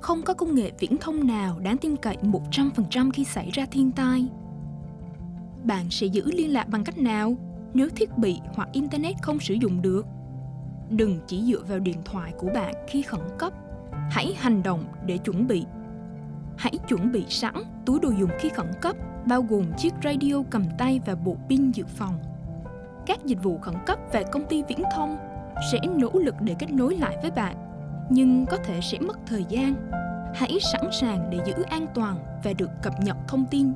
không có công nghệ viễn thông nào đáng tin cậy 100% khi xảy ra thiên tai. Bạn sẽ giữ liên lạc bằng cách nào nếu thiết bị hoặc internet không sử dụng được? Đừng chỉ dựa vào điện thoại của bạn khi khẩn cấp. Hãy hành động để chuẩn bị. Hãy chuẩn bị sẵn túi đồ dùng khi khẩn cấp, bao gồm chiếc radio cầm tay và bộ pin dự phòng. Các dịch vụ khẩn cấp và công ty viễn thông sẽ nỗ lực để kết nối lại với bạn, nhưng có thể sẽ mất thời gian. Hãy sẵn sàng để giữ an toàn và được cập nhật thông tin